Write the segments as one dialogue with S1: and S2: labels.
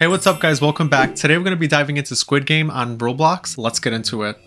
S1: Hey, what's up guys? Welcome back. Today we're going to be diving into Squid Game on Roblox. Let's get into it.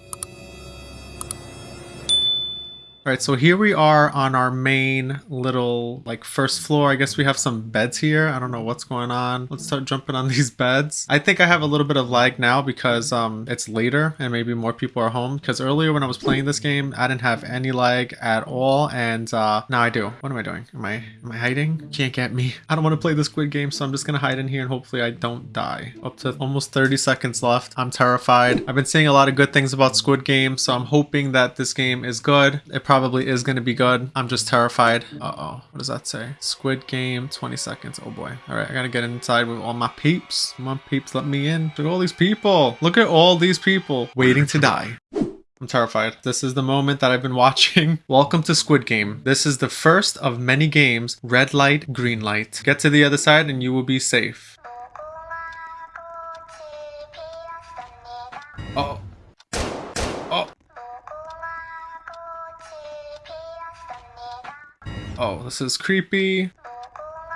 S1: Alright, so here we are on our main little, like, first floor. I guess we have some beds here. I don't know what's going on. Let's start jumping on these beds. I think I have a little bit of lag now because um, it's later and maybe more people are home. Because earlier when I was playing this game, I didn't have any lag at all. And uh, now I do. What am I doing? Am I, am I hiding? Can't get me. I don't want to play the Squid Game, so I'm just going to hide in here and hopefully I don't die. Up to almost 30 seconds left. I'm terrified. I've been seeing a lot of good things about Squid Game, so I'm hoping that this game is good. It probably is going to be good. I'm just terrified. Uh-oh. What does that say? Squid Game, 20 seconds. Oh boy. All right, I got to get inside with all my peeps. On, peeps, let me in. Look at all these people. Look at all these people waiting to die. I'm terrified. This is the moment that I've been watching. Welcome to Squid Game. This is the first of many games. Red light, green light. Get to the other side and you will be safe. Oh. Oh, this is creepy.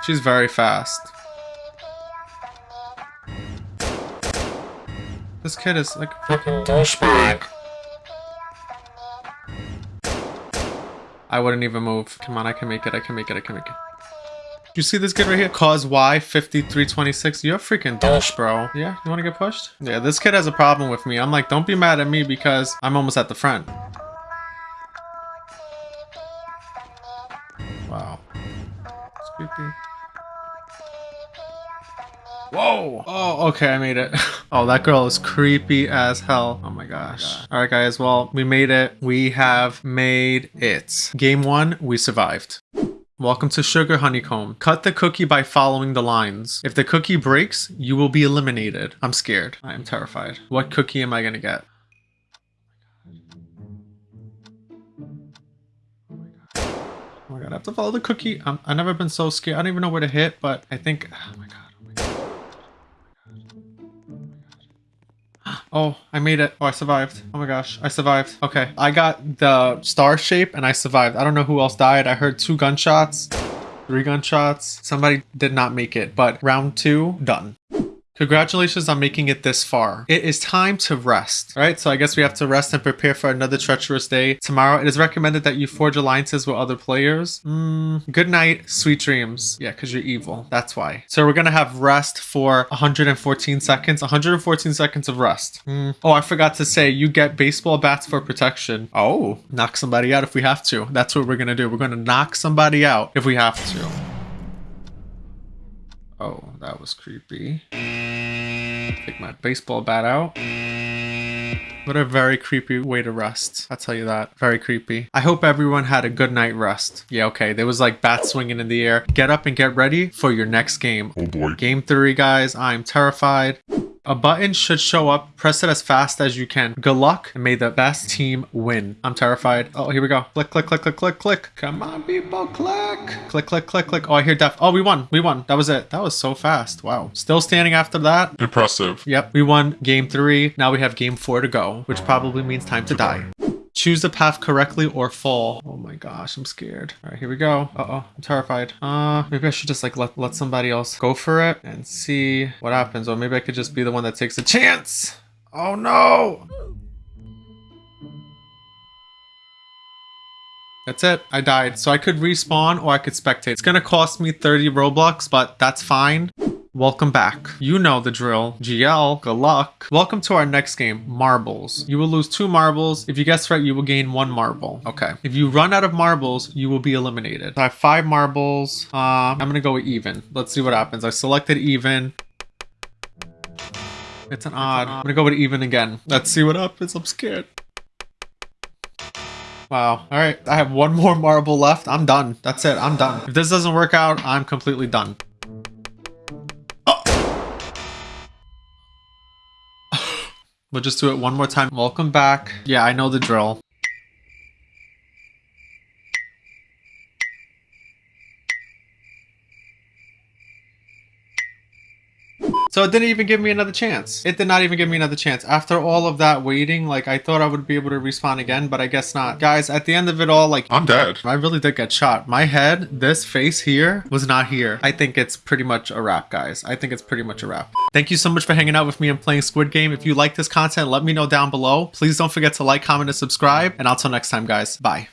S1: She's very fast. This kid is like fucking douchebag. I wouldn't even move. Come on, I can make it, I can make it, I can make it. You see this kid right here? Cause Y5326. You're a freaking douche, bro. Yeah, you wanna get pushed? Yeah, this kid has a problem with me. I'm like, don't be mad at me because I'm almost at the front. Creepy. Whoa! Oh, okay, I made it. oh, that girl is creepy as hell. Oh, oh my gosh. Alright guys, well, we made it. We have made it. Game one, we survived. Welcome to Sugar Honeycomb. Cut the cookie by following the lines. If the cookie breaks, you will be eliminated. I'm scared. I am terrified. What cookie am I gonna get? Oh I have to follow the cookie. Um, I've never been so scared. I don't even know where to hit, but I think... Oh my god. Oh, my god. oh, I made it. Oh, I survived. Oh my gosh, I survived. Okay, I got the star shape and I survived. I don't know who else died. I heard two gunshots, three gunshots. Somebody did not make it, but round two, done. Congratulations on making it this far. It is time to rest. right? so I guess we have to rest and prepare for another treacherous day. Tomorrow, it is recommended that you forge alliances with other players. Mm, good night, sweet dreams. Yeah, because you're evil. That's why. So we're going to have rest for 114 seconds. 114 seconds of rest. Mm. Oh, I forgot to say, you get baseball bats for protection. Oh, knock somebody out if we have to. That's what we're going to do. We're going to knock somebody out if we have to. Oh, that was creepy. Take my baseball bat out. What a very creepy way to rest. I'll tell you that. Very creepy. I hope everyone had a good night rest. Yeah, okay. There was like bats swinging in the air. Get up and get ready for your next game.
S2: Oh boy.
S1: Game three, guys. I'm terrified. A button should show up. Press it as fast as you can. Good luck and may the best team win. I'm terrified. Oh, here we go. Click, click, click, click, click, click. Come on, people, click. Click, click, click, click. Oh, I hear death. Oh, we won. We won. That was it. That was so fast. Wow. Still standing after that.
S2: Impressive.
S1: Yep, we won game three. Now we have game four to go, which probably means time to die. Choose the path correctly or fall. Oh my gosh, I'm scared. All right, here we go. Uh-oh, I'm terrified. Uh, maybe I should just like let, let somebody else go for it and see what happens. Or maybe I could just be the one that takes a chance. Oh no! That's it. I died. So I could respawn or I could spectate. It's gonna cost me 30 Robux, but that's fine. Welcome back. You know the drill. GL, good luck. Welcome to our next game, Marbles. You will lose two marbles. If you guess right, you will gain one marble. Okay. If you run out of marbles, you will be eliminated. I have five marbles. Uh, I'm gonna go with even. Let's see what happens. I selected even. It's an odd. I'm gonna go with even again. Let's see what happens. I'm scared. Wow. All right. I have one more marble left. I'm done. That's it. I'm done. If this doesn't work out, I'm completely done. We'll just do it one more time. Welcome back. Yeah, I know the drill. So it didn't even give me another chance. It did not even give me another chance. After all of that waiting, like I thought I would be able to respawn again, but I guess not. Guys, at the end of it all, like
S2: I'm dead.
S1: I really did get shot. My head, this face here, was not here. I think it's pretty much a wrap, guys. I think it's pretty much a wrap. Thank you so much for hanging out with me and playing Squid Game. If you like this content, let me know down below. Please don't forget to like, comment, and subscribe. And until next time, guys. Bye.